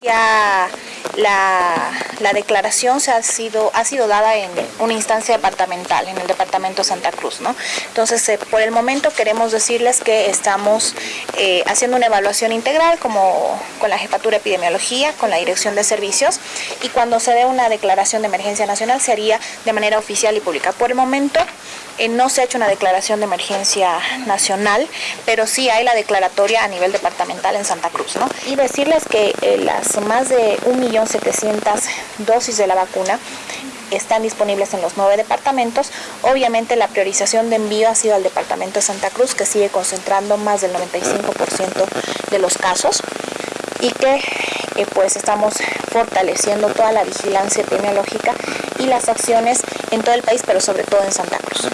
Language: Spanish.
Yeah. La, la, declaración se ha, sido, ha sido dada en una instancia departamental, en el departamento de Santa Cruz. ¿no? Entonces, eh, por el momento queremos decirles que estamos eh, haciendo una evaluación integral como con la Jefatura de Epidemiología, con la Dirección de Servicios y cuando se dé una declaración de emergencia nacional se haría de manera oficial y pública. Por el momento eh, no se ha hecho una declaración de emergencia nacional, pero sí hay la declaratoria a nivel departamental en Santa Cruz. ¿no? Y decirles que las más de 1.700.000 dosis de la vacuna están disponibles en los nueve departamentos. Obviamente la priorización de envío ha sido al departamento de Santa Cruz, que sigue concentrando más del 95% de los casos y que eh, pues estamos fortaleciendo toda la vigilancia epidemiológica y las acciones en todo el país, pero sobre todo en Santa Cruz.